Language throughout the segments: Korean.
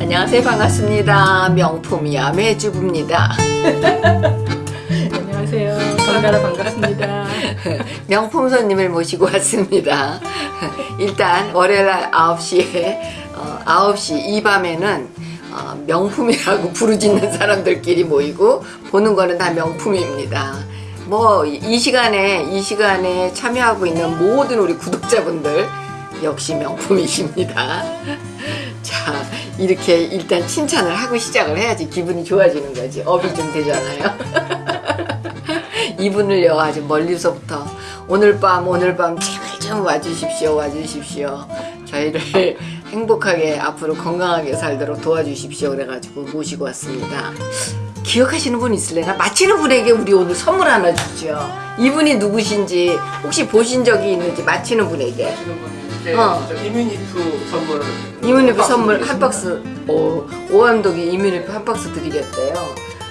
안녕하세요. 반갑습니다. 명품이야 매주부입니다. 안녕하세요. 건가라 반갑습니다. 명품 손님을 모시고 왔습니다. 일단 월요일 날 9시에 어, 9시 이 밤에는 어, 명품이라고 부르짖는 사람들끼리 모이고 보는 거는 다 명품입니다. 뭐 이 시간에 이 시간에 참여하고 있는 모든 우리 구독자분들 역시 명품이십니다. 자 이렇게 일단 칭찬을 하고 시작을 해야지 기분이 좋아지는 거지. 업이 좀 되잖아요. 이분을요 아주 멀리서부터 오늘 밤 오늘 밤 제발 좀 와주십시오 와주십시오. 저희를 행복하게 앞으로 건강하게 살도록 도와주십시오. 그래가지고 모시고 왔습니다. 기억하시는 분 있을래나? 마치는 분에게 우리 오늘 선물 하나 주죠 이분이 누구신지 혹시 보신 적이 있는지 맞히는 분에게 네, 어. 저 이뮤니프 선물 한 선물 한 박스 오, 오 감독이 이뮤니프 한 박스 드리겠대요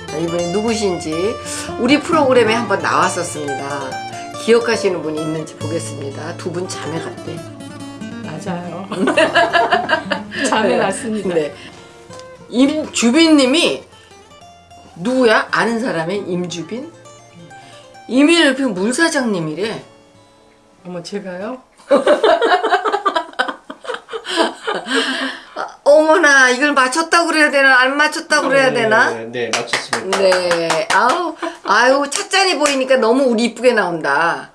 자, 이분이 누구신지 우리 프로그램에 한번 나왔었습니다 기억하시는 분이 있는지 보겠습니다 두 분 자매 같대 맞아요. 잠에 났습니다. 네. 임 주빈님이 누구야? 아는 사람의 임주빈? 이민일표 물사장님이래 어머 제가요? 아, 어머나 이걸 맞췄다고 그래야 되나 안 맞췄다고 그래야 되나? 네, 네 맞췄습니다. 네. 아우, 아유, 찻잔이 보이니까 너무 우리 이쁘게 나온다.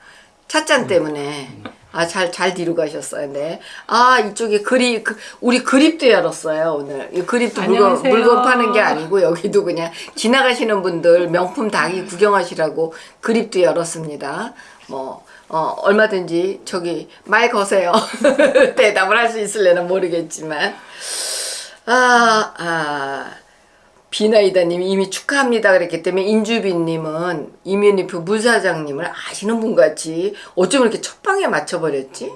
찻잔 때문에. 아, 잘, 잘 뒤로 가셨어요. 네. 아, 이쪽에 그립, 그, 우리 그립도 열었어요, 오늘. 이 그립도 물건, 안녕하세요. 물건 파는 게 아니고, 여기도 그냥 지나가시는 분들 명품 닭이 구경하시라고 그립도 열었습니다. 뭐, 어, 얼마든지 저기 말 거세요. 대답을 할 수 있을래나 모르겠지만. 아, 아. 비나이다님 이미 축하합니다 그랬기 때문에 인주빈님은 이민희프 물사장님을 아시는 분 같이 어쩜 이렇게 첫 방에 맞춰버렸지?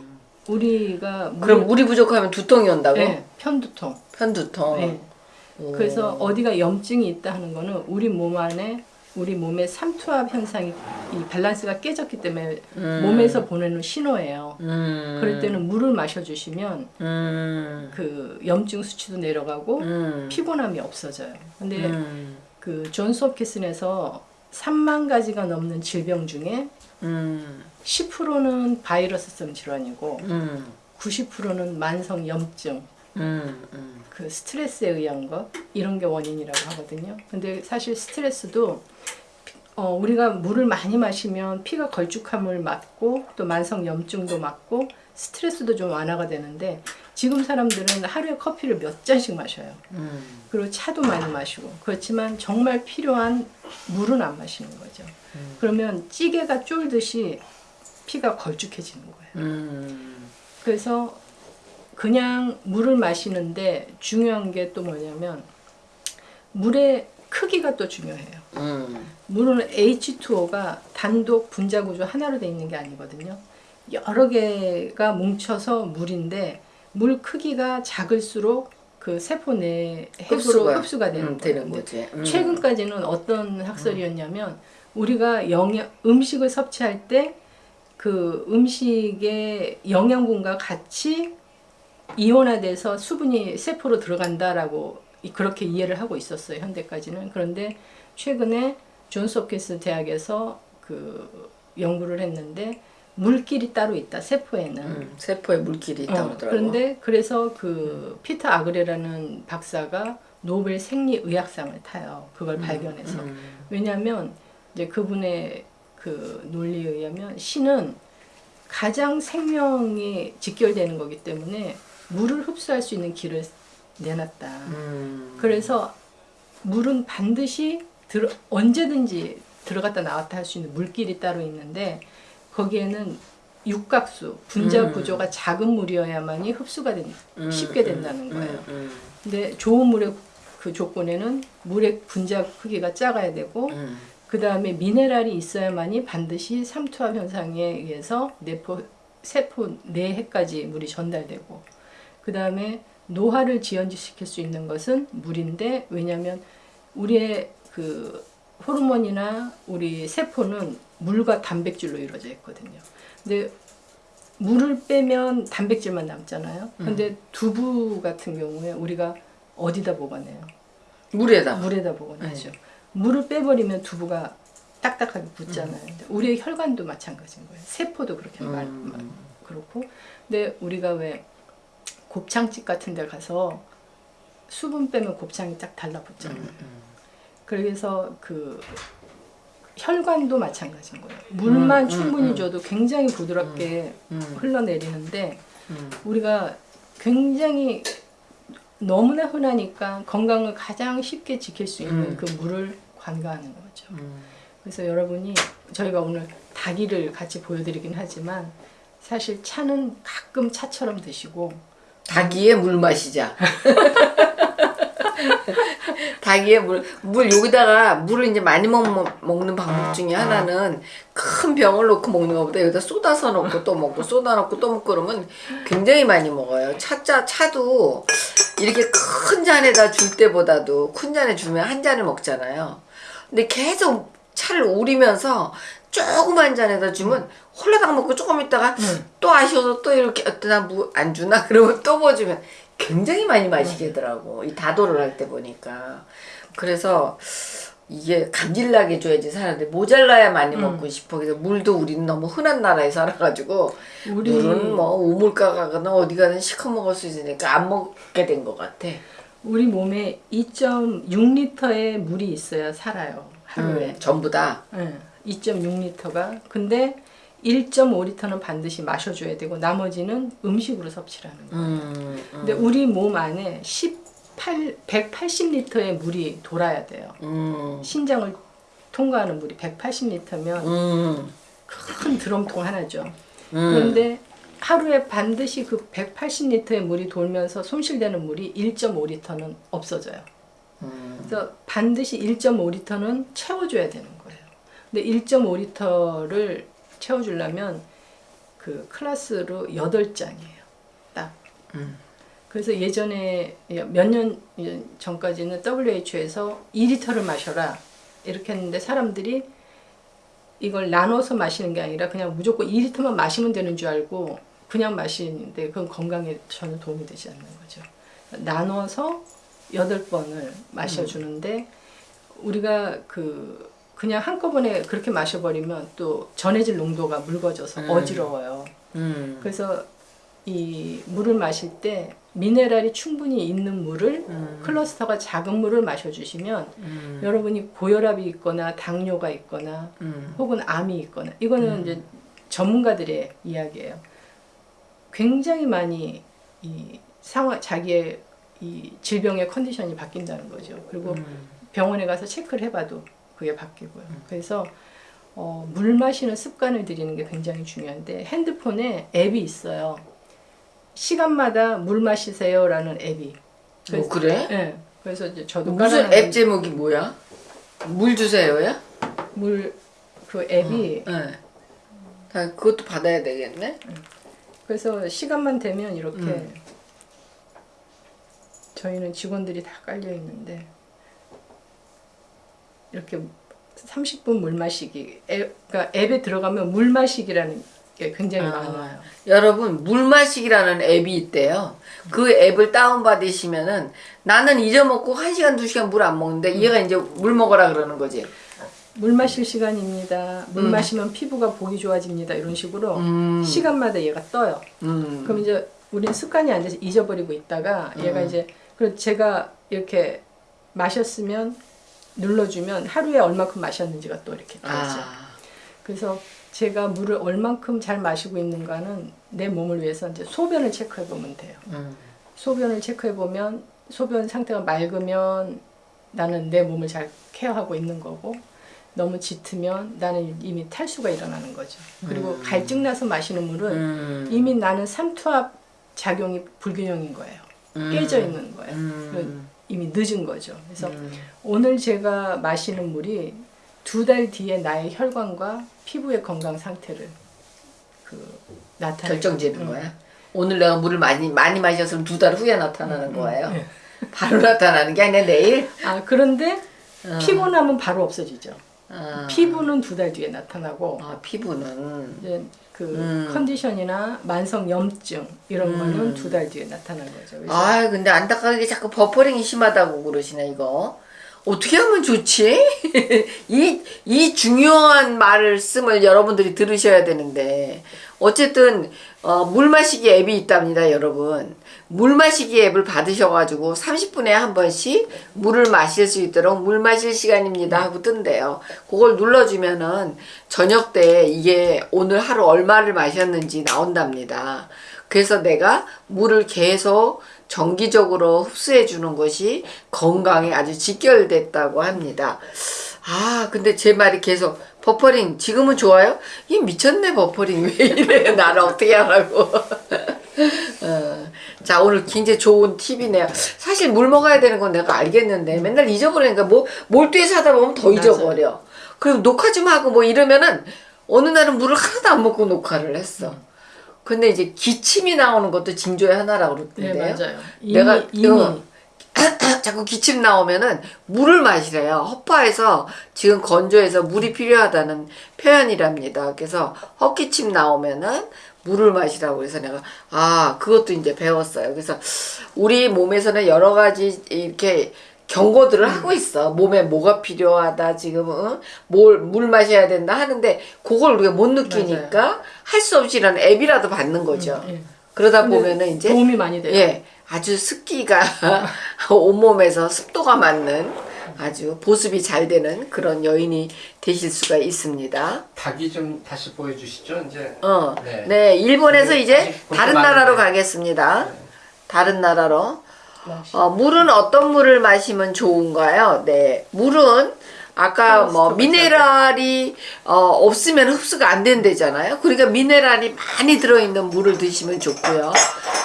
우리가 물- 그럼 물이 부족하면 두통이 온다고? 네, 편두통. 편두통. 네. 오. 그래서 어디가 염증이 있다 하는 거는 우리 몸 안에 우리 몸의 삼투압 현상이 이 밸런스가 깨졌기 때문에 음. 몸에서 보내는 신호예요. 음. 그럴 때는 물을 마셔주시면 음. 그 염증 수치도 내려가고 음. 피곤함이 없어져요. 근데 음. 그 존스 홉키슨에서 3만 가지가 넘는 질병 중에 음. 10%는 바이러스성 질환이고 음. 90%는 만성 염증, 음. 음. 그 스트레스에 의한 것 이런 게 원인이라고 하거든요. 근데 사실 스트레스도 어, 우리가 물을 많이 마시면 피가 걸쭉함을 막고 또 만성 염증도 막고 스트레스도 좀 완화가 되는데 지금 사람들은 하루에 커피를 몇 잔씩 마셔요. 음. 그리고 차도 많이 마시고 그렇지만 정말 필요한 물은 안 마시는 거죠. 그러면 찌개가 쫄듯이 피가 걸쭉해지는 거예요. 음. 그래서 그냥 물을 마시는데 중요한 게 또 뭐냐면 물의 크기가 또 중요해요. 음. 물은 H2O가 단독 분자 구조 하나로 돼 있는 게 아니거든요. 여러 개가 뭉쳐서 물인데 물 크기가 작을수록 그 세포 내 핵으로 흡수가, 되는, 음. 되는 거지. 음. 최근까지는 어떤 학설이었냐면 우리가 영양 음식을 섭취할 때 그 음식의 영양분과 같이 이온화돼서 수분이 세포로 들어간다라고 이- 그렇게 이해를 하고 있었어요 현대까지는 그런데 최근에 존스 홉킨스 대학에서 그 연구를 했는데 물길이 따로 있다 세포에는 음. 세포에 물길이 있다고 어. 그런데 그래서 그 피터 아그레라는 박사가 노벨 생리의학상을 타요. 그걸 발견해서. 음. 왜냐하면 이제 그분의 그 논리에 의하면 신은 가장 생명이 직결되는 거기 때문에 물을 흡수할 수 있는 길을 내놨다. 음. 그래서 물은 반드시 들어, 언제든지 들어갔다 나왔다 할 수 있는 물길이 따로 있는데 거기에는 육각수 분자 음. 구조가 작은 물이어야만이 흡수가 된, 음, 쉽게 음, 된다는 거예요. 음, 음, 근데 좋은 물의 그 조건에는 물의 분자 크기가 작아야 되고 음. 그 다음에 미네랄이 있어야만이 반드시 삼투압 현상에 의해서 내포 세포 내해까지 물이 전달되고 그 다음에 노화를 지연시킬 수 있는 것은 물인데 왜냐하면 우리의 그 호르몬이나 우리 세포는 물과 단백질로 이루어져 있거든요. 근데 물을 빼면 단백질만 남잖아요. 근데 두부 같은 경우에 우리가 어디다 보관해요? 물에다. 물에다 보관하죠. 물을 빼버리면 두부가 딱딱하게 붙잖아요. 근데 우리의 혈관도 마찬가지인 거예요. 세포도 그렇게 말, 음. 말- 그렇고. 근데 우리가 왜 곱창집 같은 데 가서 수분 빼면 곱창이 딱 달라붙잖아요. 음, 그래서 그 혈관도 마찬가지인 거예요. 물만 음, 음, 충분히 음. 줘도 굉장히 부드럽게 음, 흘러내리는데 음. 우리가 굉장히 너무나 흔하니까 건강을 가장 쉽게 지킬 수 있는 음. 그 물을 관가하는 거죠. 음. 그래서 여러분이 저희가 오늘 닭이를 같이 보여드리긴 하지만 사실 차는 가끔 차처럼 드시고 닭이의 물 마시자. 닭이의 물, 물 여기다가 물을 이제 많이 먹, 먹는 방법 중에 하나는 큰 병을 놓고 먹는 것보다 여기다 쏟아서 넣고 또 먹고 쏟아 넣고 또 먹고 그러면 굉장히 많이 먹어요. 차자 차도 이렇게 큰 잔에다 줄 때보다도 큰 잔에 주면 한 잔을 먹잖아요. 근데 계속 차를 우리면서 조그만 잔에다 주면 홀라당 먹고 조금 있다가 또 아쉬워서 또 이렇게 어떠나 뭐안 주나 그러면 또뭐 주면 굉장히 많이 마시겠더라고. 이 다도를 할 때 보니까. 그래서 이게 감질나게 줘야지 사는데 모자라야 많이 먹고 싶어. 그래서 물도 우리는 너무 흔한 나라에 살아가지고 우리 물은 뭐 우물가 가거나 어디 가든 시커 먹을 수 있으니까 안 먹게 된 것 같아. 우리 몸에 2.6리터의 물이 있어야 살아요 하루에. 음, 전부 다. 네, 2.6리터가. 근데 1.5리터는 반드시 마셔줘야 되고 나머지는 음식으로 섭취하는 거예요. 음, 음, 근데 우리 몸 안에 18, 180리터의 물이 돌아야 돼요. 음, 신장을 통과하는 물이 180리터면 음, 큰 드럼통 하나죠. 음. 그런데 하루에 반드시 그 180리터의 물이 돌면서 손실되는 물이 1.5리터는 없어져요. 음. 그래서 반드시 1.5리터는 채워줘야 되는 거예요. 근데 1.5리터를 채워주려면 그 클래스로 8장이에요. 딱. 음. 그래서 예전에 몇 년 전까지는 WHO에서 2리터를 마셔라. 이렇게 했는데 사람들이 이걸 나눠서 마시는 게 아니라 그냥 무조건 2리터만 마시면 되는 줄 알고 그냥 마시는데 그건 건강에 전혀 도움이 되지 않는 거죠. 나눠서 8번을 마셔주는데 우리가 그 그냥 한꺼번에 그렇게 마셔버리면 또 전해질 농도가 묽어져서 음. 어지러워요. 음. 그래서 이 물을 마실 때 미네랄이 충분히 있는 물을 음. 클러스터가 작은 물을 마셔주시면 음. 여러분이 고혈압이 있거나 당뇨가 있거나 음. 혹은 암이 있거나 이거는 이제 전문가들의 이야기예요. 굉장히 많이 이 상황 자기의 이 질병의 컨디션이 바뀐다는 거죠. 그리고 음. 병원에 가서 체크를 해봐도 그게 바뀌고요. 그래서 어, 물 마시는 습관을 들이는 게 굉장히 중요한데 핸드폰에 앱이 있어요. 시간마다 물 마시세요라는 앱이. 뭐 그래? 예. 그래서 이제 저도 무슨 앱 제목이 뭐야? 물 주세요야? 물 그 앱이 네. 다 그것도 받아야 되겠네. 그래서 시간만 되면 이렇게 음. 저희는 직원들이 다 깔려 있는데 이렇게 30분 물 마시기 앱, 그러니까 앱에 들어가면 물 마시기라는 게 굉장히 아. 많아요. 여러분 물 마시기라는 앱이 있대요. 그 앱을 다운 받으시면은 나는 잊어먹고 한 시간 두 시간 물 안 먹는데 얘가 이제 물 먹어라 그러는 거지. 물 마실 시간입니다. 물 음. 마시면 피부가 보기 좋아집니다. 이런 식으로 음. 시간마다 얘가 떠요. 음. 그럼 이제 우리는 습관이 안 돼서 잊어버리고 있다가 얘가 음. 이제 그래서 제가 이렇게 마셨으면 눌러주면 하루에 얼마큼 마셨는지가 또 이렇게 떠있죠. 아. 그래서 제가 물을 얼만큼 잘 마시고 있는가는 내 몸을 위해서 이제 소변을 체크해 보면 돼요. 음. 소변을 체크해 보면 소변 상태가 맑으면 나는 내 몸을 잘 케어하고 있는 거고 너무 짙으면 나는 이미 탈수가 일어나는 거죠. 그리고 갈증 나서 마시는 물은 음. 이미 나는 삼투압 작용이 불균형인 거예요. 음. 깨져 있는 거예요. 음. 이미 늦은 거죠. 그래서 음. 오늘 제가 마시는 물이 두 달 뒤에 나의 혈관과 피부의 건강 상태를 그 나타내 결정지는 거야. 오늘 내가 물을 많이 많이 마셨으면 두 달 후에 나타나는 거예요. 네. 바로 나타나는 게 아니라 내일. 아 그런데 어. 피곤하면 바로 없어지죠. 아. 피부는 두 달 뒤에 나타나고 아 피부는 그 음. 컨디션이나 만성 염증 이런 음. 거는 두 달 뒤에 나타난 거죠. 그래서 아 근데 안타깝게 자꾸 버퍼링이 심하다고 그러시네 이거 어떻게 하면 좋지? 이, 이 중요한 말씀을 여러분들이 들으셔야 되는데 어쨌든 어, 물 마시기 앱이 있답니다 여러분 물 마시기 앱을 받으셔가지고 30분에 한 번씩 물을 마실 수 있도록 물 마실 시간입니다 하고 뜬대요 그걸 눌러주면은 저녁 때 이게 오늘 하루 얼마를 마셨는지 나온답니다 그래서 내가 물을 계속 정기적으로 흡수해 주는 것이 건강에 아주 직결됐다고 합니다. 아, 근데 제 말이 계속 버퍼링 지금은 좋아요? 이 미쳤네 버퍼링 왜 이래 나를 어떻게 하라고. 어, 자 오늘 굉장히 좋은 팁이네요. 사실 물 먹어야 되는 건 내가 알겠는데 맨날 잊어버리니까 뭐 몰두해서 하다 보면 더. 잊어버려. 그리고 녹화 좀 하고 뭐 이러면은 어느 날은 물을 하나도 안 먹고 녹화를 했어. 근데 이제 기침이 나오는 것도 징조의 하나라고 네 그러던데요. 맞아요. 이미 내가 이미 어, 자꾸 기침 나오면은 물을 마시래요. 허파에서 지금 건조해서 물이 필요하다는 표현이랍니다. 그래서 헛기침 나오면은 물을 마시라고 그래서 내가 아 그것도 이제 배웠어요. 그래서 우리 몸에서는 여러 가지 이렇게 경고들을 음. 하고 있어. 몸에 뭐가 필요하다 지금 뭘물 마셔야 된다 하는데 그걸 우리가 못 느끼니까 할 수 없이 이런 앱이라도 받는 거죠. 예. 그러다 보면은 이제 도움이 많이 돼요. 예, 아주 습기가 온몸에서 습도가 맞는 아주 보습이 잘 되는 그런 여인이 되실 수가 있습니다. 닭이 좀 다시 보여주시죠 이제. 어, 네, 네. 일본에서 네, 이제 볼게 다른 나라로 많은데. 가겠습니다. 네. 다른 나라로. 어, 물은 어떤 물을 마시면 좋은가요? 네, 물은 아까 뭐 미네랄이 어, 없으면 흡수가 안 된대잖아요. 그러니까 미네랄이 많이 들어있는 물을 드시면 좋고요.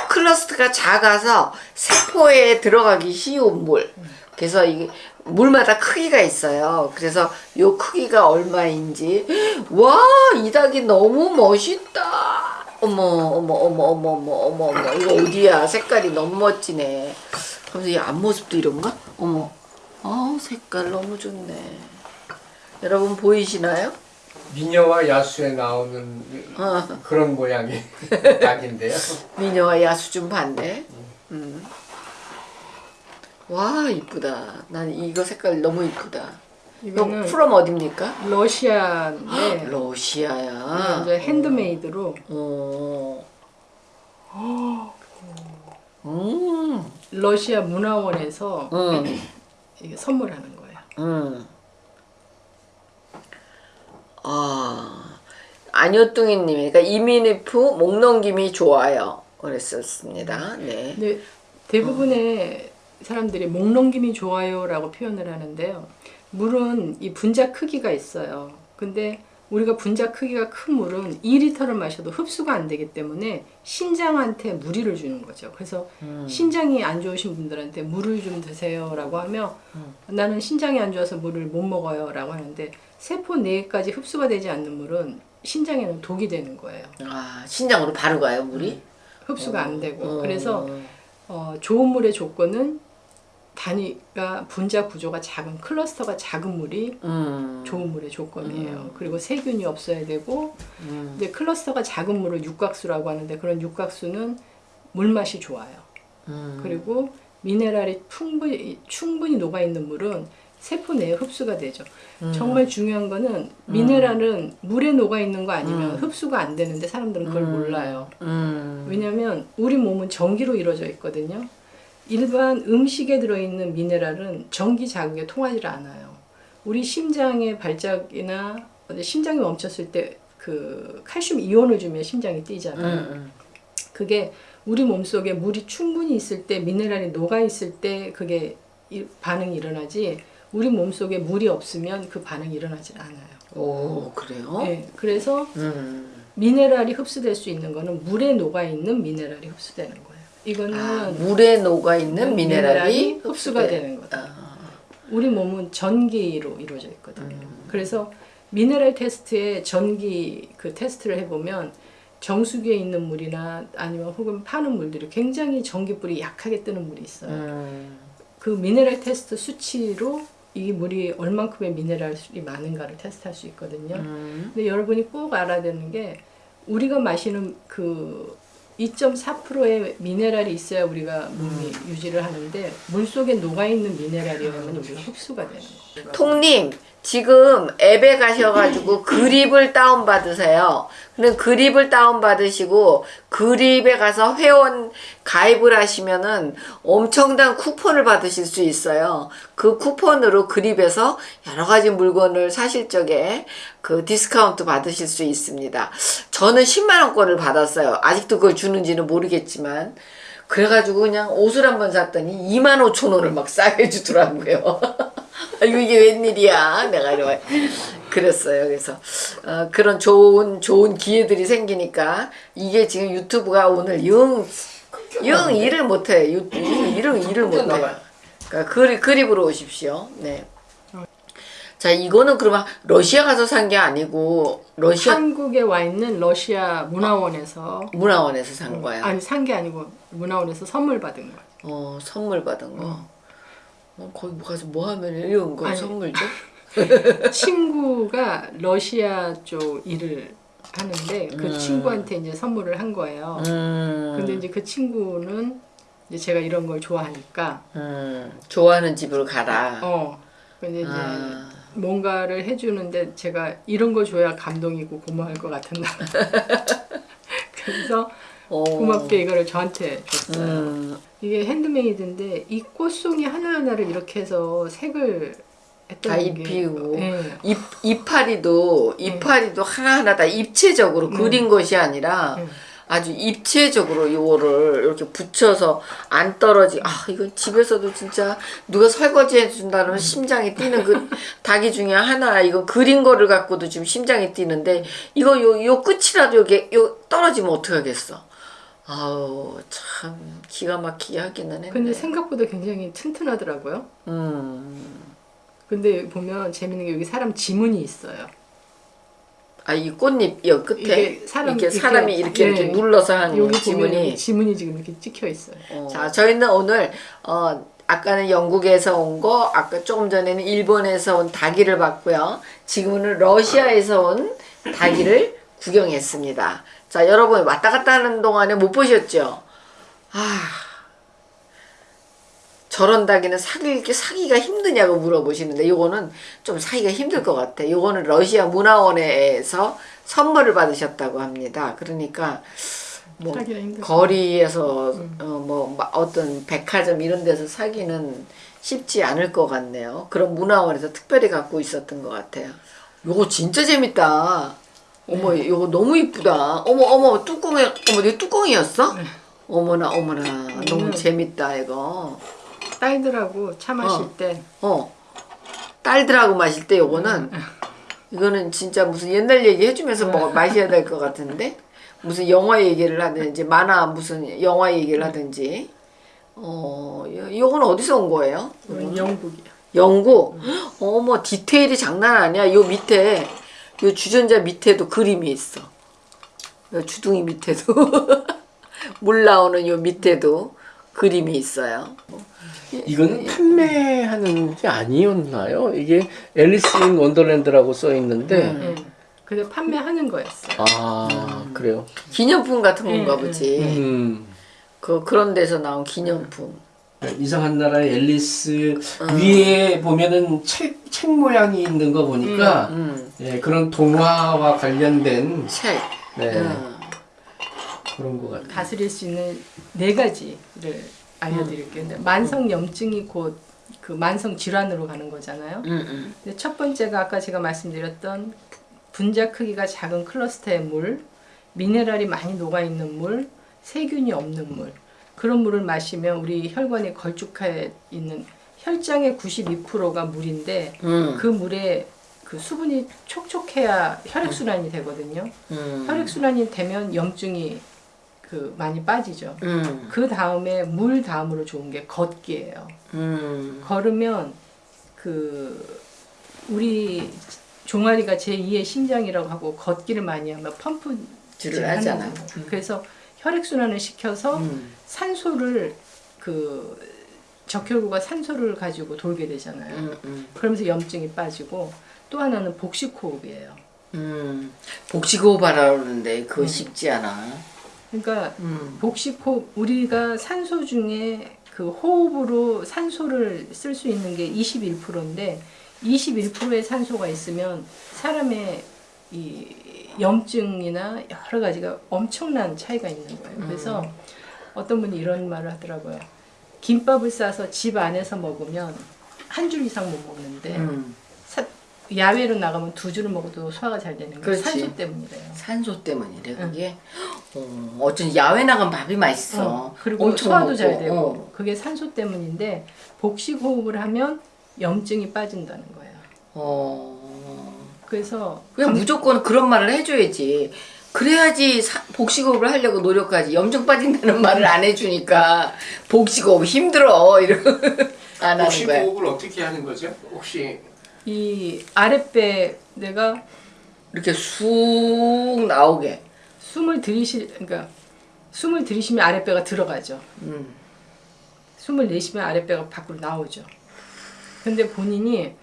클러스트가 작아서 세포에 들어가기 쉬운 물. 그래서 이게 물마다 크기가 있어요. 그래서 요 크기가 얼마인지 와 이 닭이 너무 멋있다. 어머 어머 어머 어머 어머 어머 어머 이거 어디야? 색깔이 너무 멋지네. 그래서 이 앞모습도 이런가? 어머. 아 색깔 너무 좋네. 여러분 보이시나요? 미녀와 야수에 나오는 어. 그런 모양의 닭인데요. 미녀와 야수 좀 봤네. 음. 와 이쁘다. 난 이거 색깔 너무 이쁘다. 이거 프롬 어딥니까? 러시아인데 러시아야. 이제 핸드메이드로 어. 음. 러시아 문화원에서 음. 이게 선물하는 거예요. 음. 아. 안효뚱이님이 그러니까 이민희프 목 넘김이 좋아요. 그랬었습니다. 네. 대부분의 사람들이 목 넘김이 좋아요라고 표현을 하는데요. 물은 이 분자 크기가 있어요. 근데 우리가 분자 크기가 큰 물은 2리터를 마셔도 흡수가 안 되기 때문에 신장한테 무리를 주는 거죠. 그래서 음. 신장이 안 좋으신 분들한테 물을 좀 드세요라고 하면 음. 나는 신장이 안 좋아서 물을 못 먹어요라고 하는데 세포 내까지 흡수가 되지 않는 물은 신장에는 독이 되는 거예요. 아 신장으로 바로 가요 물이? 흡수가 안 되고 어. 그래서 어, 좋은 물의 조건은 단위가 분자 구조가 작은 클러스터가 작은 물이 음. 좋은 물의 조건이에요. 그리고 세균이 없어야 되고 음. 이제 클러스터가 작은 물을 육각수라고 하는데 그런 육각수는 물 맛이 좋아요. 음. 그리고 미네랄이 충분히 충분히 녹아 있는 물은 세포 내에 흡수가 되죠. 음. 정말 중요한 거는 미네랄은 물에 녹아 있는 거 아니면 음. 흡수가 안 되는데 사람들은 그걸 음. 몰라요. 음. 왜냐하면 우리 몸은 전기로 이루어져 있거든요. 일반 음식에 들어있는 미네랄은 전기 자극에 통하지 않아요. 우리 심장의 발작이나 심장이 멈췄을 때 그 칼슘 이온을 주면 심장이 뛰잖아요. 음. 그게 우리 몸속에 물이 충분히 있을 때 미네랄이 녹아 있을 때 그게 이- 반응이 일어나지 우리 몸속에 물이 없으면 그 반응이 일어나질 않아요. 오 그래요? 네, 그래서 음. 미네랄이 흡수될 수 있는 거는 물에 녹아 있는 미네랄이 흡수되는 거예요. 이거는 아, 물에 녹아 있는 미네랄이 미네랄이 흡수가 흡수돼. 되는 거다. 아. 우리 몸은 전기로 이루어져 있거든요. 음. 그래서 미네랄 테스트에 전기 그 테스트를 해보면 정수기에 있는 물이나 아니면 혹은 파는 물들이 굉장히 전기불이 약하게 뜨는 물이 있어요. 음. 그 미네랄 테스트 수치로 이 물이 얼만큼의 미네랄이 많은가를 테스트할 수 있거든요. 음. 근데 여러분이 꼭 알아야 되는 게 우리가 마시는 그 2.4%의 미네랄이 있어야 우리가 몸이 유지를 하는데 물 속에 녹아 있는 미네랄이라면 우리가 흡수가 되는 거. 통님 지금 앱에 가셔가지고 그립을 다운 받으세요. 그럼 그립을 다운 받으시고 그립에 가서 회원 가입을 하시면은 엄청난 쿠폰을 받으실 수 있어요. 그 쿠폰으로 그립에서 여러 가지 물건을 사실 적에 그 디스카운트 받으실 수 있습니다. 저는 10만 원권을 받았어요. 아직도 그걸 주는지는 모르겠지만 그래가지고 그냥 옷을 한번 샀더니 2만 5천 원을 막 싸게 주더라고요. 아이고 이게 웬일이야? 내가 이러 그랬어요. 그래서 어, 그런 좋은 좋은 기회들이 생기니까 이게 지금 유튜브가 오늘 영, 영 일을 못해. 유, 영 일을 일을 못해. 그러니까 그리, 그립으로 오십시오. 네. 자 이거는 그러면 러시아 가서 산 게 아니고 러시아 한국에 와 있는 러시아 문화원에서 문화원에서 산 거야. 아니 산 게 아니고 문화원에서 선물 받은 거야. 어 선물 받은 거. 어, 거기 뭐 가서 뭐 하면 이런 거 아니. 선물 줘? 친구가 러시아 쪽 일을 하는데 그 음. 친구한테 이제 선물을 한 거예요. 음. 근데 이제 그 친구는 이제 제가 이런 걸 좋아하니까 음, 좋아하는 집으로 가라. 어 근데 이제 아, 뭔가를 해주는데 제가 이런 거 줘야 감동이고 고마울 것 같은 날. 그래서 어. 고맙게 이거를 저한테 줬어요. 음, 이게 핸드메이드인데 이 꽃송이 하나하나를 이렇게 해서 색을 다게 입히고. 예. 잎, 이파리도, 이파리도 하나하나 다 입체적으로 그린 것이 아니라 음. 아주 입체적으로 요거를 이렇게 붙여서 안 떨어지. 아, 이건 집에서도 진짜 누가 설거지 해준다면 심장이 뛰는 그 닭이 중에 하나. 이거 그린 거를 갖고도 지금 심장이 뛰는데 이거 요, 요 끝이라도 여기 요 떨어지면 어떡하겠어. 아우, 참 기가 막히게 하기는 했네. 근데 생각보다 굉장히 튼튼하더라고요. 음. 근데 보면 재밌는 게 여기 사람 지문이 있어요. 아, 이 꽃잎 여 끝에 이게 사람 이렇게 이렇게- 사람이 이렇게 이렇게 예. 눌러서 한 여기 지문이 지문이 지금 이렇게 찍혀 있어요. 어. 자, 저희는 오늘 어 아까는 영국에서 온 거, 아까 조금 전에는 일본에서 온 닭이를 봤고요. 지금은 러시아에서 온 닭이를 구경했습니다. 자, 여러분 왔다 갔다 하는 동안에 못 보셨죠? 아, 저런 닭이는 사기, 사기가 힘드냐고 물어보시는데 요거는 좀 사기가 힘들 것 같아. 요거는 러시아 문화원에서 선물을 받으셨다고 합니다. 그러니까 뭐. 거리에서 어, 뭐 마- 어떤 백화점 이런 데서 사기는 쉽지 않을 것 같네요. 그런 문화원에서 특별히 갖고 있었던 것 같아요. 요거 진짜 재밌다. 어머, 요거 너무 이쁘다. 어머, 어머, 뚜껑에, 어머, 이거 뚜껑이었어? 어머나, 어머나, 너무 음. 재밌다, 이거. 딸들하고 차 마실 어. 때 어. 딸들하고 마실 때 요거는, 이거는 진짜 무슨 옛날 얘기 해주면서 뭐 마셔야 될 것 같은데? 무슨 영화 얘기를 하든지, 만화 무슨 영화 얘기를 하든지. 어, 요- 요건 어디서 온 거예요? 이건 영국이야. 영국. 어머 디테일이 장난 아니야. 요 밑에 요 주전자 밑에도 그림이 있어. 요 주둥이 밑에도 물 나오는 요 밑에도 그림이 있어요. 이거는 판매하는 게 아니었나요? 이게 앨리스 인 원더랜드라고 써 있는데 음. 예. 근데 판매하는 거였어요. 아 그래요. 기념품 같은 건가 음, 보지. 음. 그 그런 데서 나온 기념품. 이상한 나라의 앨리스 위에 보면은 책, 책 모양이 있는 거 보니까 음. 예, 그런 동화와 관련된 책. 네, 음. 그런 것 같아요. 다스릴 수 있는 네 가지를 알려드릴게요. 근데 만성 염증이 곧 그 만성 질환으로 가는 거잖아요. 음, 음. 근데 첫 번째가 아까 제가 말씀드렸던 분자 크기가 작은 클러스터의 물, 미네랄이 많이 녹아 있는 물, 세균이 없는 물. 그런 물을 마시면 우리 혈관에 걸쭉해 있는 혈장의 92%가 물인데 음. 그 물에 그 수분이 촉촉해야 혈액 순환이 되거든요. 음. 혈액 순환이 되면 염증이 그 많이 빠지죠. 음. 그 다음에 물 다음으로 좋은 게 걷기예요. 음. 걸으면 그 우리 종아리가 제2의 심장이라고 하고 걷기를 많이 하면 펌프 를 하잖아. 그래서 혈액 순환을 시켜서 음. 산소를 그 적혈구가 산소를 가지고 돌게 되잖아요. 음. 음. 그러면서 염증이 빠지고 또 하나는 복식 호흡이에요. 음, 복식호흡 하라 그러는데 음. 그거 쉽지 않아. 그러니까 음. 복식호흡 우리가 산소 중에 그 호흡으로 산소를 쓸 수 있는 게 21%인데 21%의 산소가 있으면 사람의 이 염증이나 여러 가지가 엄청난 차이가 있는 거예요. 그래서 어떤 분이 이런 말을 하더라고요. 김밥을 싸서 집 안에서 먹으면 한 줄 이상 못 먹는데 음. 사- 야외로 나가면 두 줄을 먹어도 소화가 잘 되는 게 그렇지. 산소 때문이래요. 산소 때문이래 그게. 어, 어쩐 야외 나가면 밥이 맛있어. 어, 그리고 소화도 먹고, 잘 되고 어. 그게 산소 때문인데 복식 호흡을 하면 염증이 빠진다는 거예요. 어. 그래서 그냥 감- 무조건 그런 말을 해줘야지. 그래야지 사- 복식호흡을 하려고 노력하지. 염증 빠진다는 말을 안 해주니까 복식호흡 힘들어 이러고 안 하는 거야. 호흡을 어떻게 하는 거죠? 혹시 이 아랫배 내가 이렇게 쑥 나오게. 숨을 들이실 그러니까 숨을 들이시면 아랫배가 들어가죠. 음. 숨을 내쉬면 아랫배가 밖으로 나오죠. 근데 본인이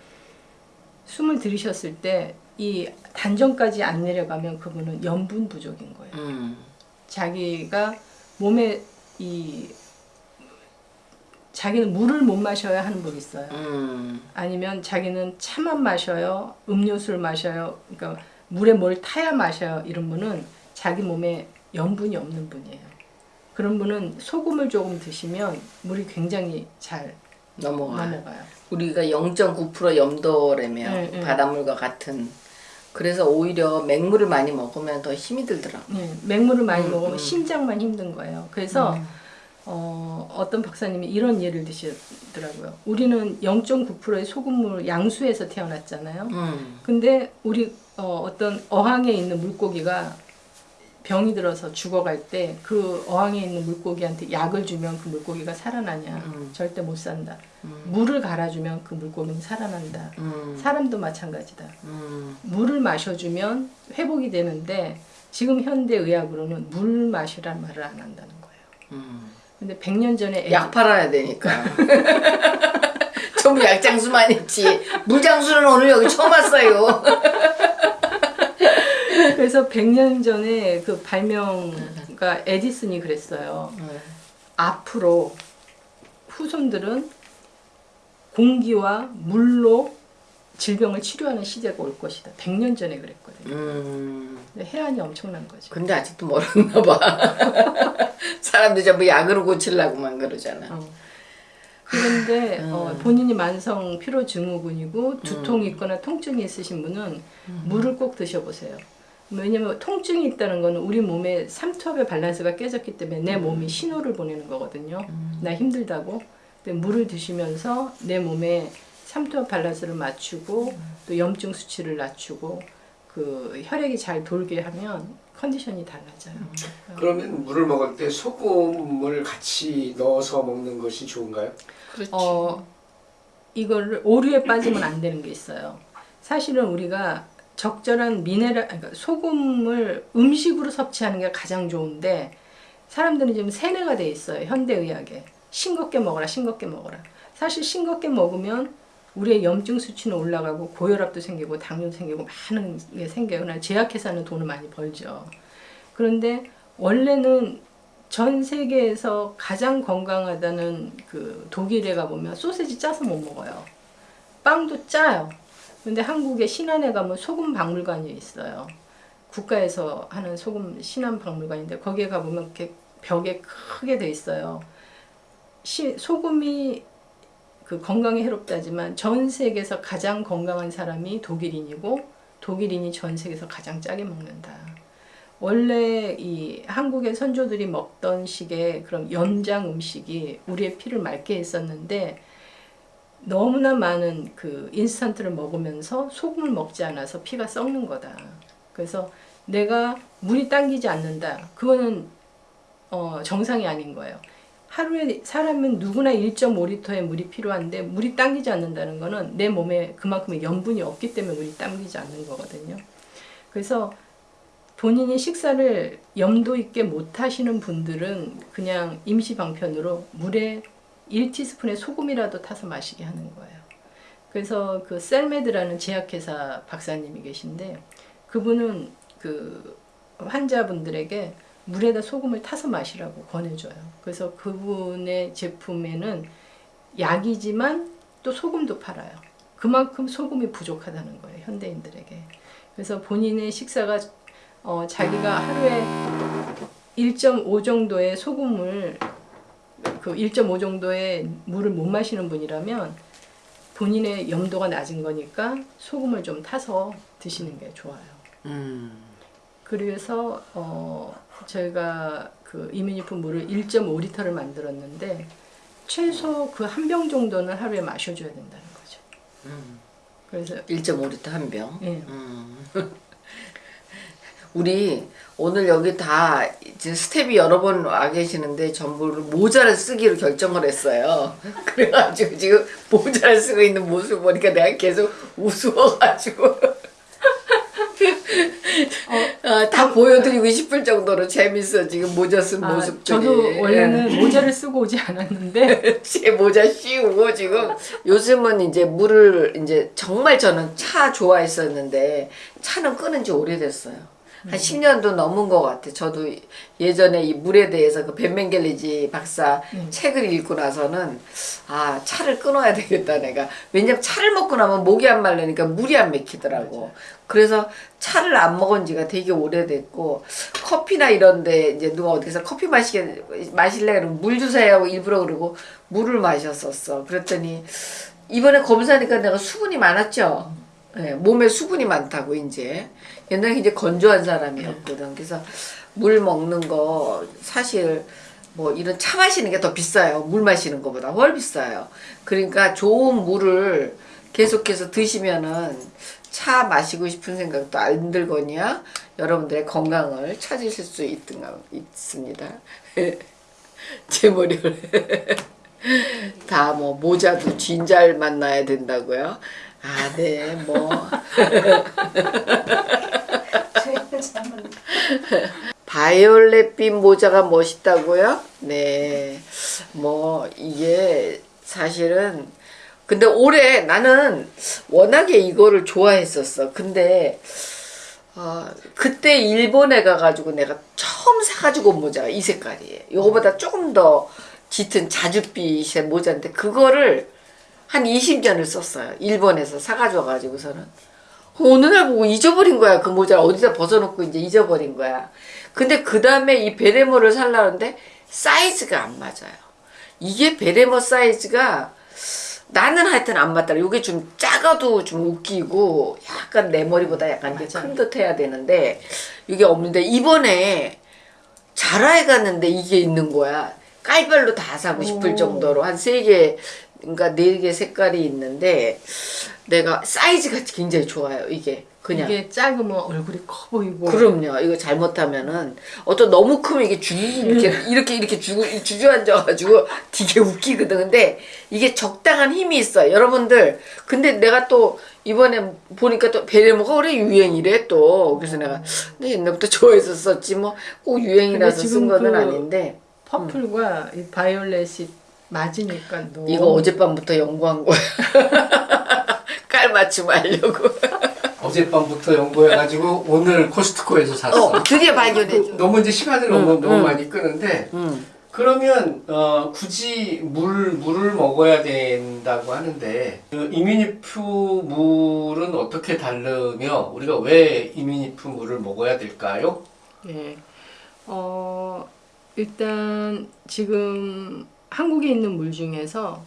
숨을 들이셨을 때 이 단전까지 안 내려가면 그분은 염분 부족인 거예요. 음. 자기가 몸에 이 자기는 물을 못 마셔야 하는 분 있어요. 음. 아니면 자기는 차만 마셔요, 음료수를 마셔요. 그러니까 물에 뭘 타야 마셔요. 이런 분은 자기 몸에 염분이 없는 분이에요. 그런 분은 소금을 조금 드시면 물이 굉장히 잘 넘어가. 넘어가요. 우리가 0.9% 염도라며 네, 네. 바닷물과 같은. 그래서 오히려 맹물을 많이 먹으면 더 힘이 들더라고. 네, 맹물을 많이 음, 먹으면 음. 심장만 힘든 거예요. 그래서 어, 어떤 박사님이 이런 예를 드시더라고요. 우리는 0.9%의 소금물 양수에서 태어났잖아요. 음. 근데 우리 어, 어떤 어항에 있는 물고기가 병이 들어서 죽어갈 때 그 어항에 있는 물고기한테 약을 주면 그 물고기가 살아나냐? 음. 절대 못 산다. 음. 물을 갈아주면 그 물고기는 살아난다. 음. 사람도 마찬가지다. 음. 물을 마셔주면 회복이 되는데 지금 현대 의학으로는 물 마시란 말을 안 한다는 거예요. 음. 근데 100년 전에 애기- 약 팔아야 되니까. 전부 약장수만 있지. 물장수는 오늘 여기 처음 왔어요. 그래서 100년 전에 그 발명가 에디슨이 그랬어요. 앞으로 후손들은 공기와 물로 질병을 치료하는 시대가 올 것이다. 100년 전에 그랬거든요. 음. 해안이 엄청난 거죠. 근데 아직도 멀었나 봐. 사람들 전부 약으로 고치려고만 그러잖아. 어. 그런데 음. 어, 본인이 만성 피로 증후군이고 두통이 있거나 통증이 있으신 분은 음. 물을 꼭 드셔보세요. 왜냐면 통증이 있다는 거는 우리 몸의 삼투압의 밸런스가 깨졌기 때문에 내 음. 몸이 신호를 보내는 거거든요. 나 힘들다고. 근데 물을 드시면서 내 몸에 삼투압 밸런스를 맞추고 음. 또 염증 수치를 낮추고 그 혈액이 잘 돌게 하면 컨디션이 달라져요. 음. 그러면 물을 먹을 때 소금을 같이 넣어서 먹는 것이 좋은가요? 그렇지. 어, 이거를 오류에 빠지면 안 되는 게 있어요. 사실은 우리가 적절한 미네랄, 그러니까 소금을 음식으로 섭취하는 게 가장 좋은데 사람들은 지금 세뇌가 돼 있어요. 현대의학에 싱겁게 먹어라, 싱겁게 먹어라. 사실 싱겁게 먹으면 우리의 염증 수치는 올라가고 고혈압도 생기고 당뇨도 생기고 많은 게 생겨요. 난 제약회사는 돈을 많이 벌죠. 그런데 원래는 전 세계에서 가장 건강하다는 그 독일에 가보면 소세지 짜서 못 먹어요. 빵도 짜요. 근데 한국에 신안에 가면 소금 박물관이 있어요. 국가에서 하는 소금 신안 박물관인데 거기에 가보면 이렇게 벽에 크게 돼 있어요. 시, 소금이 그 건강에 해롭다지만 전 세계에서 가장 건강한 사람이 독일인이고 독일인이 전 세계에서 가장 짜게 먹는다. 원래 이 한국의 선조들이 먹던 식의 그런 연장 음식이 우리의 피를 맑게 했었는데 너무나 많은 그 인스턴트를 먹으면서 소금을 먹지 않아서 피가 썩는 거다. 그래서 내가 물이 당기지 않는다. 그거는 어, 정상이 아닌 거예요. 하루에 사람은 누구나 1.5리터의 물이 필요한데 물이 당기지 않는다는 거는 내 몸에 그만큼의 염분이 없기 때문에 물이 당기지 않는 거거든요. 그래서 본인이 식사를 염도 있게 못 하시는 분들은 그냥 임시 방편으로 물에 1티스푼의 소금이라도 타서 마시게 하는 거예요. 그래서 그 셀메드라는 제약회사 박사님이 계신데 그분은 그 환자분들에게 물에다 소금을 타서 마시라고 권해줘요. 그래서 그분의 제품에는 약이지만 또 소금도 팔아요. 그만큼 소금이 부족하다는 거예요 현대인들에게. 그래서 본인의 식사가 어, 자기가 하루에 1.5 정도의 소금을 그 1.5 정도의 물을 못 마시는 분이라면 본인의 염도가 낮은 거니까 소금을 좀 타서 드시는 게 좋아요. 음. 그래서 어 저희가 그 이민유품 물을 1.5리터를 만들었는데 최소 그 한 병 정도는 하루에 마셔줘야 된다는 거죠. 음. 그래서 1.5리터 한 병. 예. 음. 우리 오늘 여기 다 이제 스텝이 여러 번 와 계시는데 전부 모자를 쓰기로 결정을 했어요. 그래가지고 지금 모자를 쓰고 있는 모습 보니까 내가 계속 우스워가지고 어, 다 보여드리고 싶을 정도로 재밌어 지금 모자 쓴 아, 모습들이. 저도 원래는 모자를 쓰고 오지 않았는데 제 모자 씌우고 지금 요즘은 이제 물을 이제 정말 저는 차 좋아했었는데 차는 끊은 지 오래됐어요. 한 10년도 넘은 것 같아. 저도 예전에 이 물에 대해서 그 벤멘겔리지 박사 책을 읽고 나서는 아 차를 끊어야 되겠다 내가. 왜냐면 차를 먹고 나면 목이 안 말르니까 물이 안 맥히더라고. 그래서 차를 안 먹은 지가 되게 오래됐고 커피나 이런데 이제 누가 어디서 커피 마시게 마실래 그러면 물 주세요 하고 일부러 그러고 물을 마셨었어. 그랬더니 이번에 검사하니까 내가 수분이 많았죠. 예, 몸에 수분이 많다고 이제 옛날에 이제 건조한 사람이었거든. 그래서 물 먹는 거 사실 뭐 이런 차 마시는 게 더 비싸요. 물 마시는 것보다 훨 비싸요. 그러니까 좋은 물을 계속해서 드시면은 차 마시고 싶은 생각도 안 들거니와 여러분들의 건강을 찾으실 수 있든 있습니다. 제 머리를 다 뭐 모자도 진잘 만나야 된다고요. 아, 네, 뭐. 바이올렛빛 모자가 멋있다고요? 네. 뭐, 이게 사실은, 근데 올해 나는 워낙에 이거를 좋아했었어. 근데, 어, 그때 일본에 가가지고 내가 처음 사가지고 온 모자가 이 색깔이에요. 이거보다 조금 더 짙은 자줏빛의 모자인데, 그거를 한 20년을 썼어요. 일본에서 사가지고 가지고서는. 어느 날 보고 잊어버린 거야. 그 모자를 어디다 벗어놓고 이제 잊어버린 거야. 근데 그 다음에 이 베레모를 살라는데 사이즈가 안 맞아요. 이게 베레모 사이즈가 나는 하여튼 안 맞더라. 이게 좀 작아도 좀 웃기고 약간 내 머리보다 약간. 큰 듯 해야 되는데 이게 없는데 이번에 자라에 갔는데 이게 있는 거야. 깔별로 다 사고 싶을 오. 정도로 한 세 개, 그러니까 네 개 색깔이 있는데 내가 사이즈가 굉장히 좋아요. 이게 그냥. 이게 작으면 얼굴이 커 보이고 그럼요. 이거 잘못하면은 어떤 너무 크면 이게 주 이렇게 이렇게 이렇게 주 주저앉아가지고 되게 웃기거든. 근데 이게 적당한 힘이 있어. 여러분들. 근데 내가 또 이번에 보니까 또 베레모가 올해 유행이래 또. 그래서 내가 내 옛날부터 좋아했었었지 뭐 꼭 유행이라서 근데 쓴 거는 그 아닌데 purple과 이 바이올렛이 맞으니까 너무 이거 어젯밤부터 연구한 거야. 깔맞춤 하려고. 어젯밤부터 연구해가지고 오늘 코스트코에서 샀어. 어, 드디어 발견했죠. 너무 이제 시간을 너무 응, 너무 응. 많이 끄는데 음. 그러면 어, 굳이 물 물을 먹어야 된다고 하는데 그 이뮤니프 물은 어떻게 다르며 우리가 왜 이뮤니프 물을 먹어야 될까요? 예. 어, 일단 지금 한국에 있는 물 중에서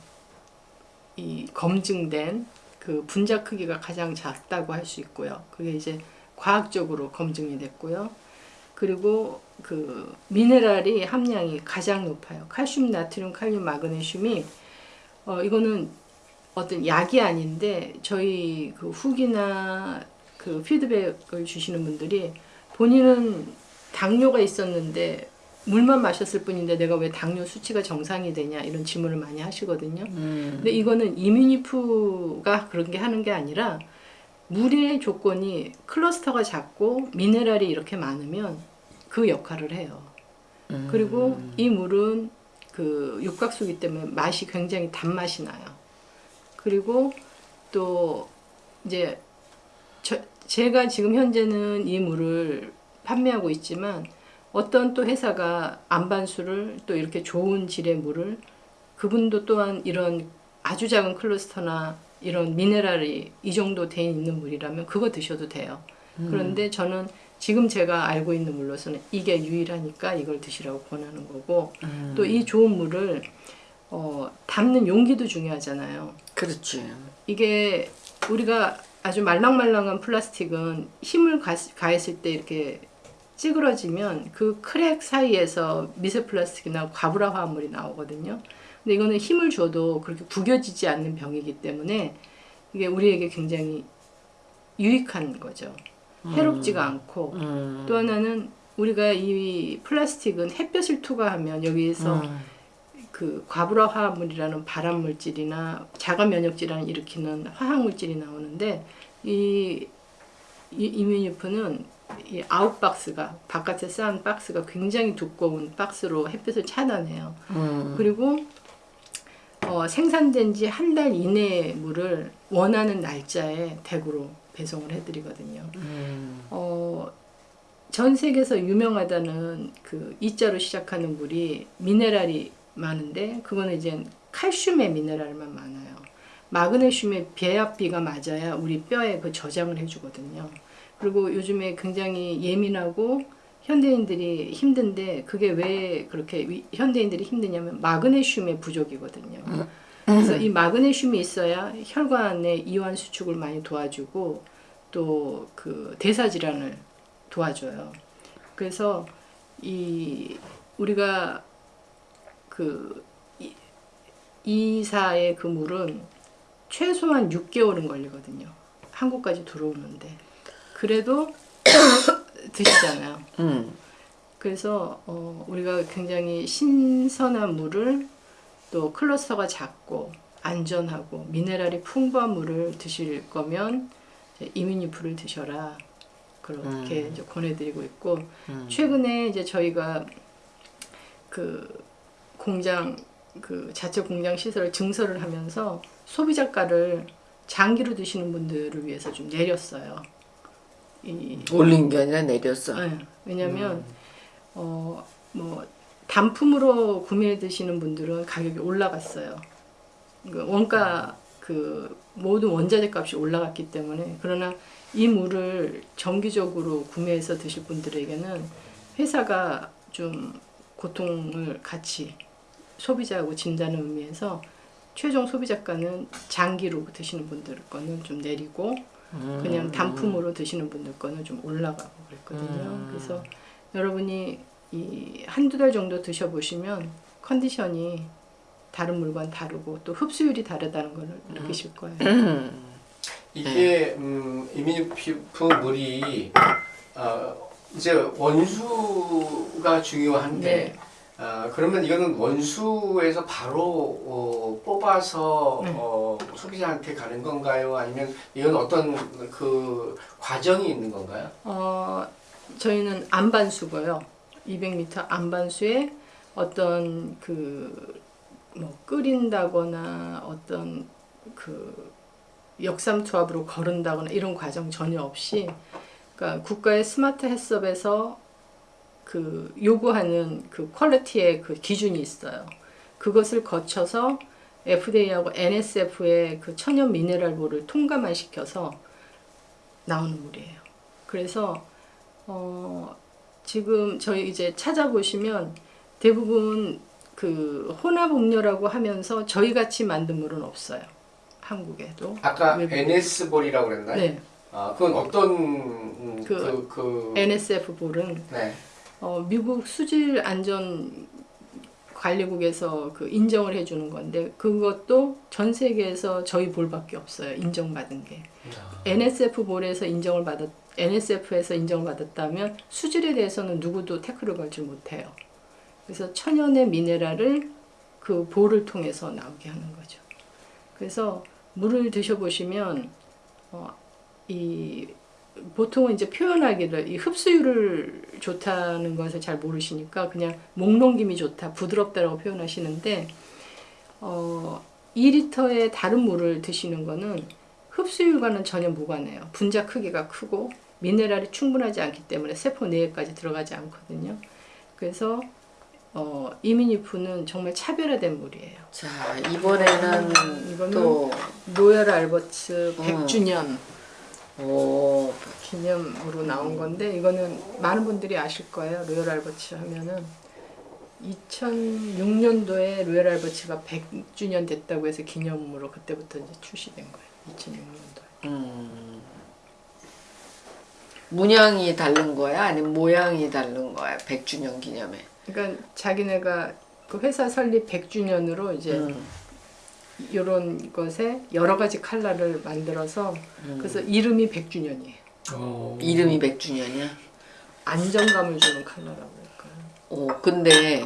이 검증된 그 분자 크기가 가장 작다고 할 수 있고요. 그게 이제 과학적으로 검증이 됐고요. 그리고 그 미네랄이 함량이 가장 높아요. 칼슘, 나트륨, 칼륨, 마그네슘이 어 이거는 어떤 약이 아닌데 저희 그 후기나 그 피드백을 주시는 분들이 본인은 당뇨가 있었는데 물만 마셨을 뿐인데 내가 왜 당뇨 수치가 정상이 되냐 이런 질문을 많이 하시거든요. 음. 근데 이거는 이뮤니프가 그런 게 하는 게 아니라 물의 조건이 클러스터가 작고 미네랄이 이렇게 많으면 그 역할을 해요. 음. 그리고 이 물은 그 육각수기 때문에 맛이 굉장히 단맛이 나요. 그리고 또 이제 저, 제가 지금 현재는 이 물을 판매하고 있지만 어떤 또 회사가 안반수를 또 이렇게 좋은 질의 물을 그분도 또한 이런 아주 작은 클러스터나 이런 미네랄이 이 정도 돼 있는 물이라면 그거 드셔도 돼요. 그런데 저는 지금 제가 알고 있는 물로서는 이게 유일하니까 이걸 드시라고 권하는 거고 또 이 좋은 물을 어, 담는 용기도 중요하잖아요. 그렇지. 이게 우리가 아주 말랑말랑한 플라스틱은 힘을 가, 가했을 때 이렇게 찌그러지면 그 crack 사이에서 미세 플라스틱이나 과부라 화합물이 나오거든요. 근데 이거는 힘을 줘도 그렇게 구겨지지 않는 병이기 때문에 이게 우리에게 굉장히 유익한 거죠. 해롭지가 않고 음. 또 하나는 우리가 이 플라스틱은 햇볕을 투과하면 여기에서 음. 그 과불화 화합물이라는 발암 물질이나 자가 면역 질환을 일으키는 화학 물질이 나오는데 이, 이 이뮤니프는 이 out box가 바깥에 싼 박스가 굉장히 두꺼운 박스로 햇빛을 차단해요. 음. 그리고 어, 생산된 지 한 달 이내의 물을 원하는 날짜에 댁으로 배송을 해드리거든요. 음. 어, 전 세계에서 유명하다는 그 이자로 시작하는 물이 미네랄이 많은데 그거는 이제 칼슘의 미네랄만 많아요. 마그네슘의 배합비가 맞아야 우리 뼈에 그 저장을 해주거든요. 그리고 요즘에 굉장히 예민하고 현대인들이 힘든데 그게 왜 그렇게 위- 현대인들이 힘드냐면 마그네슘의 부족이거든요. 그래서 이 마그네슘이 있어야 혈관의 이완 수축을 많이 도와주고 또 그 대사 질환을 도와줘요. 그래서 이 우리가 그 이- 이사의 그 물은 최소한 6개월은 걸리거든요. 한국까지 들어오는데 그래도 드시잖아요. 음. 그래서 어, 우리가 굉장히 신선한 물을 또 클러스터가 작고 안전하고 미네랄이 풍부한 물을 드실 거면 이제 이뮤니프를 드셔라 그렇게 이제 권해드리고 있고 음. 최근에 이제 저희가 그 공장 그 자체 공장 시설을 증설을 하면서 소비자가를 장기로 드시는 분들을 위해서 좀 내렸어요. 이 올린 게 아니라 내렸어. 네, 왜냐면 어뭐 단품으로 구매해 드시는 분들은 가격이 올라갔어요. 그 원가 그 모든 원자재 값이 올라갔기 때문에 그러나 이 물을 정기적으로 구매해서 드실 분들에게는 회사가 좀 고통을 같이 소비자하고 진다는 의미에서 최종 소비자가는 장기로 드시는 분들 거는 좀 내리고 그냥 단품으로 드시는 분들 거는 좀 올라가고 그랬거든요. 음. 그래서 여러분이 이 한두 달 정도 드셔보시면 컨디션이 다른 물건 다르고 또 흡수율이 다르다는 걸 느끼실 거예요. 음. 이게 음, 이민피프 물이 어, 이제 원수가 중요한데 네. 아, 그러면 이거는 원수에서 바로 어, 뽑아서 네. 어, 소비자한테 가는 건가요? 아니면 이건 어떤 그 과정이 있는 건가요? 어, 저희는 안반수고요. 200m 안반수에 어떤 그 뭐 끓인다거나 어떤 그 역삼 투합으로 거른다거나 이런 과정 전혀 없이 그러니까 국가의 스마트 햇섭에서 그 요구하는 그 퀄리티의 그 기준이 있어요. 그것을 거쳐서 FDA하고 NSF의 그 천연 미네랄볼을 통과만 시켜서 나오는 물이에요. 그래서 어, 지금 저희 이제 찾아보시면 대부분 그 혼합 음료라고 하면서 저희 같이 만든 물은 없어요. 한국에도. 아까. NS 볼이라고 그랬나요? 네. 아, 그건 어떤 음, 그 그, 그, NSF 볼은 네. 어, 미국 수질 안전 관리국에서 그 인정을 해주는 건데 그것도 전 세계에서 저희 볼밖에 없어요. 인정받은 게. NSF 볼에서 인정을 받았 NSF에서 인정을 받았다면 수질에 대해서는 누구도 태클을 걸지 못해요. 그래서 천연의 미네랄을 그 볼을 통해서 나오게 하는 거죠. 그래서 물을 드셔보시면 어, 이 보통은 이제 표현하기를 이 흡수율을 좋다는 것을 잘 모르시니까 그냥 목넘김이 좋다, 부드럽다라고 표현하시는데 어, 2리터의 다른 물을 드시는 거는 흡수율과는 전혀 무관해요. 분자 크기가 크고 미네랄이 충분하지 않기 때문에 세포 내에까지 들어가지 않거든요. 그래서 어, 이미니프는 정말 차별화된 물이에요. 자 이번에는 이거는 또 알버트 음. 100주년 오, 기념으로 나온 건데 이거는 많은 분들이 아실 거예요. 로열 알버트 하면은 2006년도에 로열 알버트가 100주년 됐다고 해서 기념으로 그때부터 이제 출시된 거예요. 2006년도에. 음. 문양이 다른 거야? 아니면 모양이 다른 거야? 100주년 기념에. 그러니까 자기네가 그 회사 설립 100주년으로 이제 음. 이런 것에 여러 가지 컬러를 만들어서 음. 그래서 이름이 100주년이에요. 어, 이름이 100주년이야? 안정감을 주는 컬러라고 할까요? 오, 근데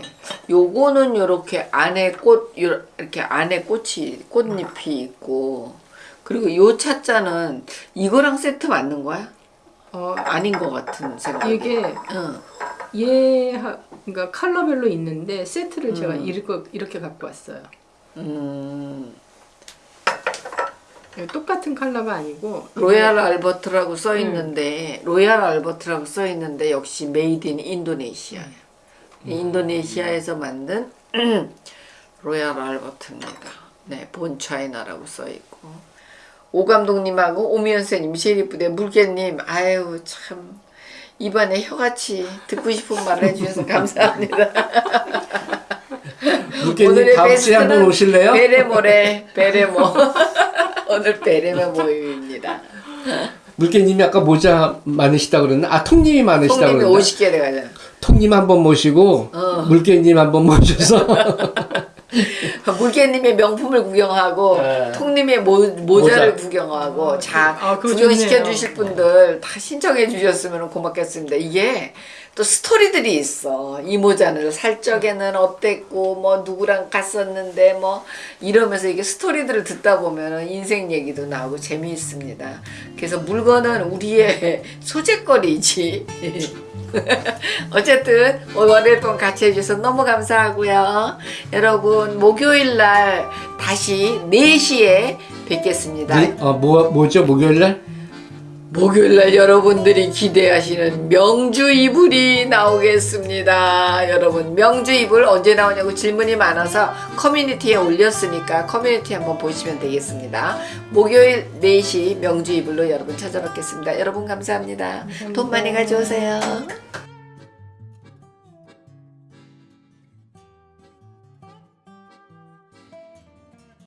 요거는 요렇게 안에 꽃 요- 이렇게 안에 꽃이 꽃잎이 있고 그리고 요 차자는 이거랑 세트 맞는 거야? 어, 아닌 것 같은 생각이. 이게 응. 얘 하- 그러니까 컬러별로 있는데 세트를 제가 음. 이렇게, 이렇게 갖고 왔어요. 음, 똑같은 컬러가 아니고 로얄 알버트라고 써 음. 있는데 로얄 알버트라고 써 있는데 역시 Made in Indonesia. 인도네시아에서 만든 로얄 알버트입니다. 네, 본 차이나라고 써 있고. 오 감독님하고 오미연 선생님 이쁘대 물개님 아유 참 입안에 혀같이 듣고 싶은 말을 해주셔서 감사합니다. 물개님 다음 주에 한번 오실래요? 베레모래 베레모 오늘 베레모 모임입니다. 물개님이 아까 모자 많으시다 그랬나? 아 통님이 많으시다 그랬나? 50개 돼가잖아. 통님 한 번 모시고 어. 물개님 한 번 모셔서 물개님의 명품을 구경하고 네. 통님의 모, 모자를 모자. 구경하고 아, 자 아, 구경시켜. 주실 분들 다 신청해 주셨으면 고맙겠습니다. 이게 또 스토리들이 있어. 이 모자는 살 적에는 어땠고 뭐 누구랑 갔었는데 뭐 이러면서 이게 스토리들을 듣다 보면 인생 얘기도 나오고 재미있습니다. 그래서 물건은 우리의 소재거리지. 어쨌든 월요일 동안 같이 해주셔서 너무 감사하고요. 여러분 목요일 날 다시 4시에 뵙겠습니다. 네? 어, 뭐, 뭐죠 목요일 날? 목요일 날 여러분들이 기대하시는 명주 이불이 나오겠습니다. 여러분 명주 이불 언제 나오냐고 질문이 많아서 커뮤니티에 올렸으니까 커뮤니티 한번 보시면 되겠습니다. 목요일 4시 명주 이불로 여러분 찾아뵙겠습니다. 여러분 감사합니다. 돈 많이 가져오세요.